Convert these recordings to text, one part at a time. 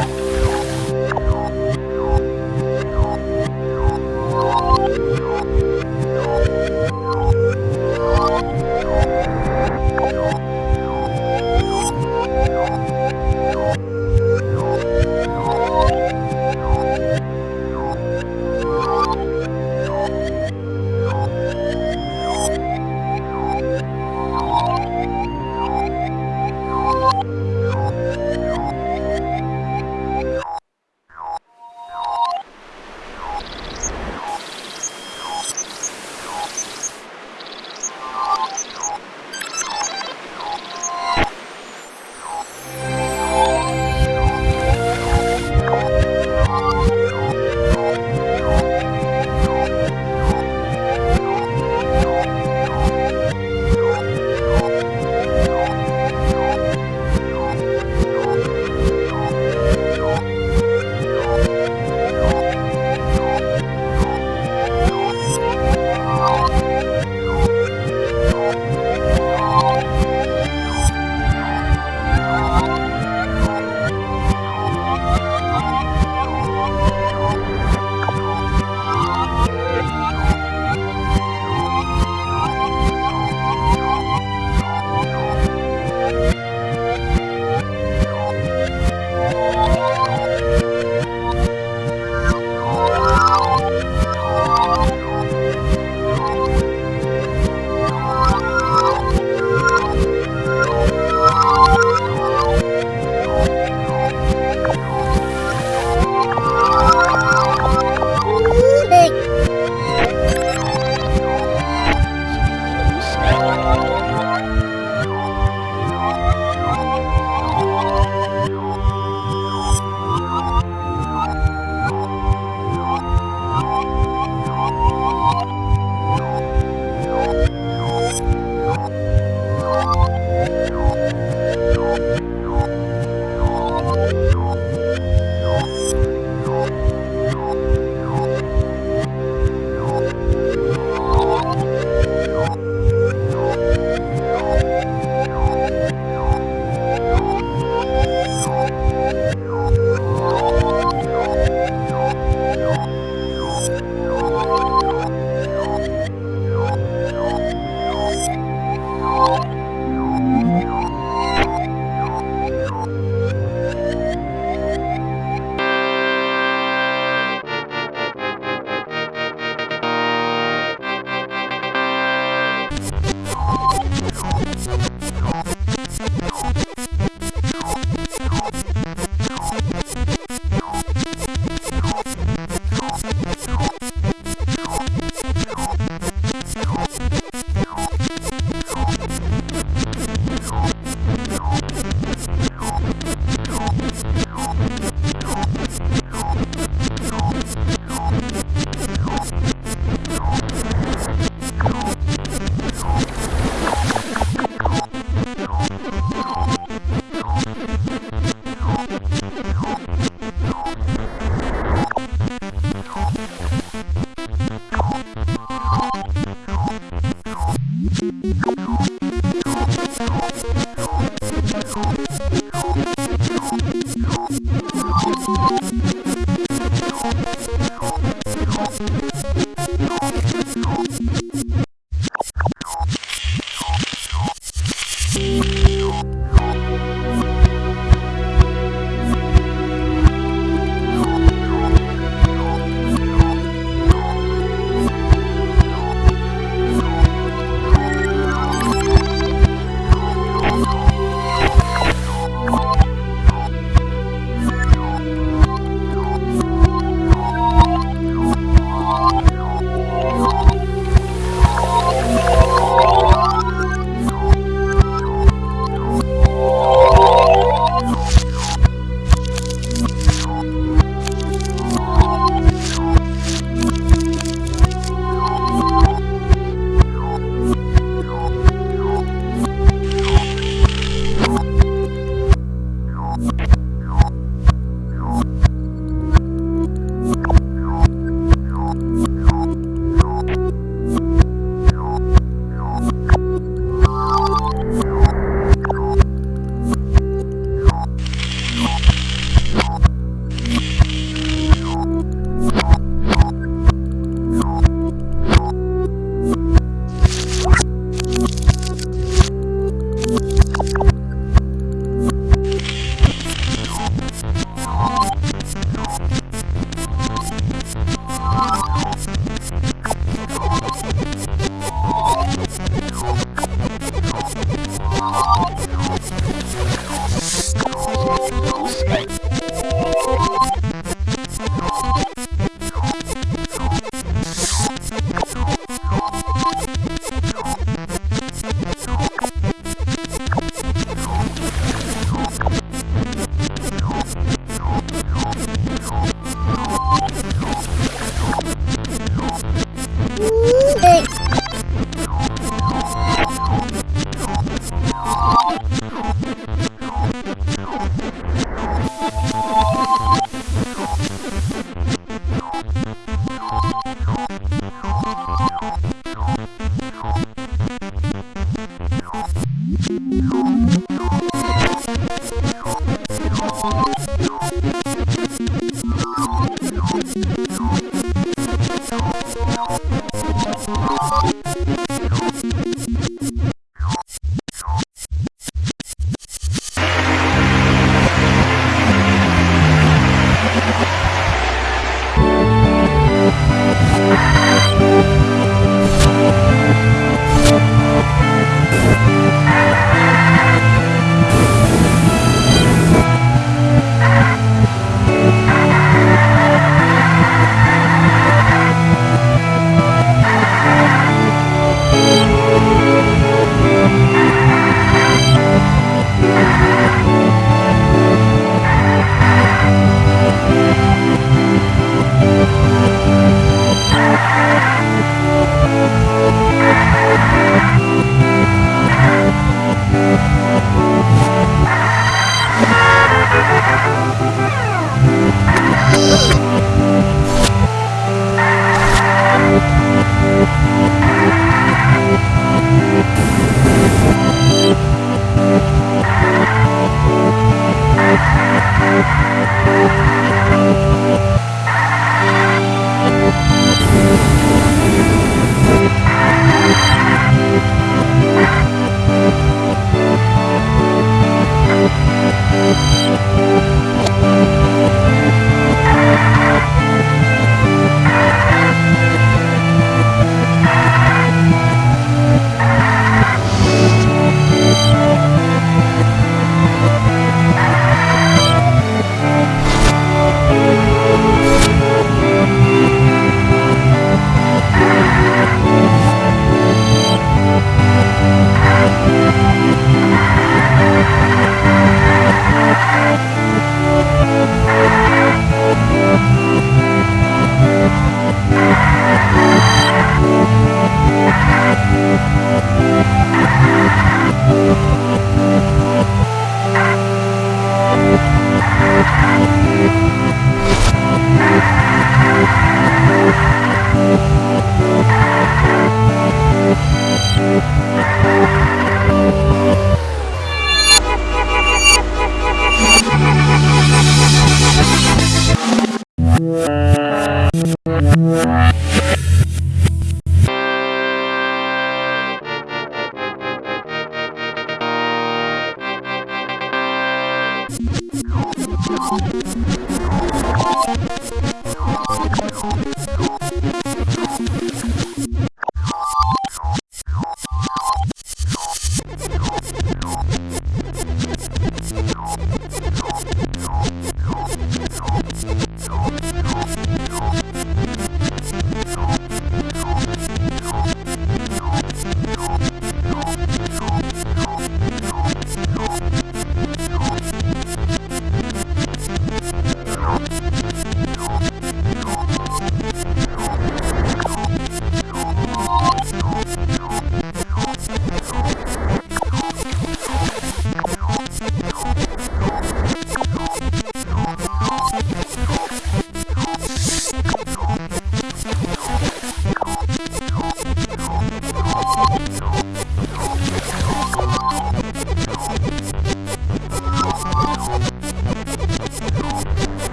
you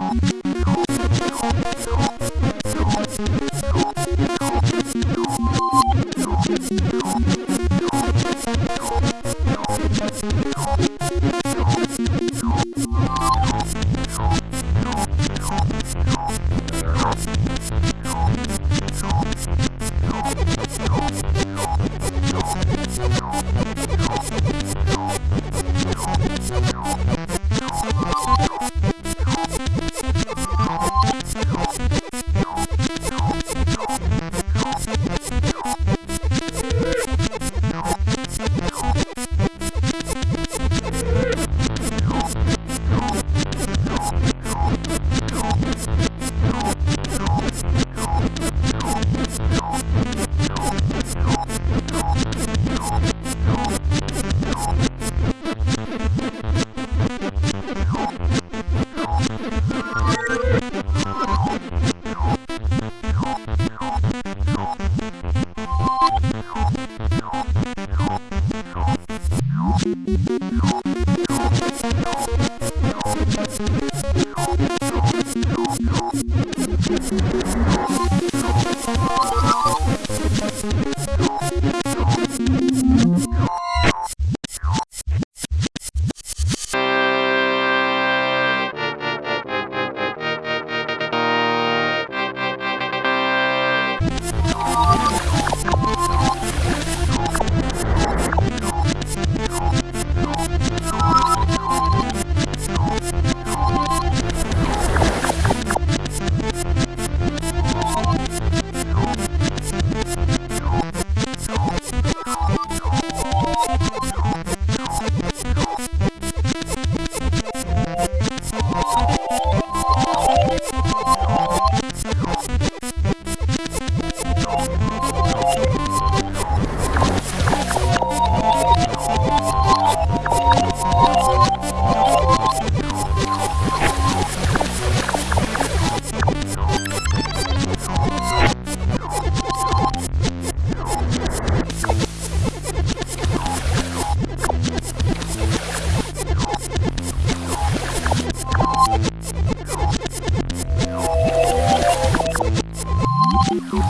you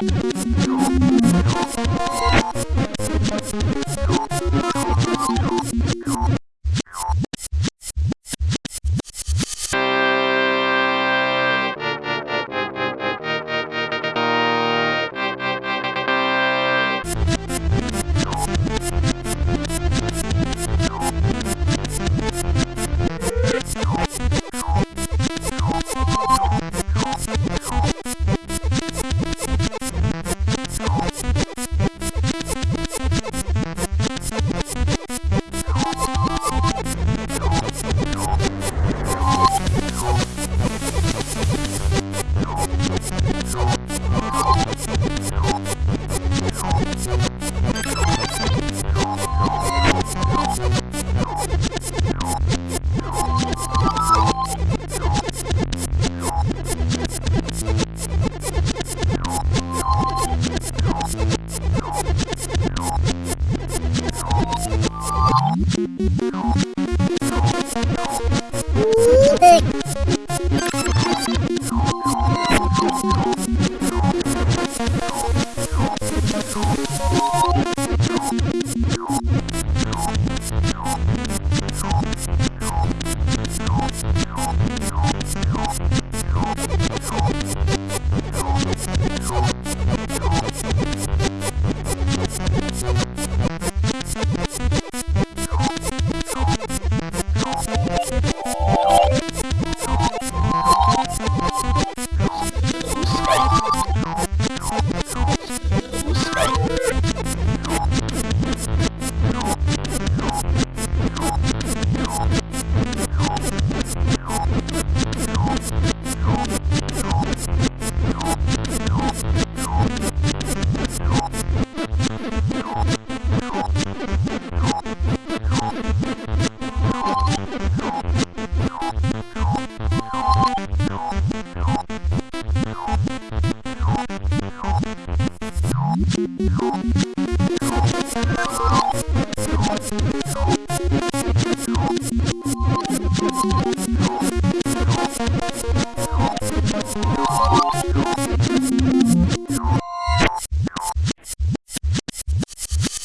you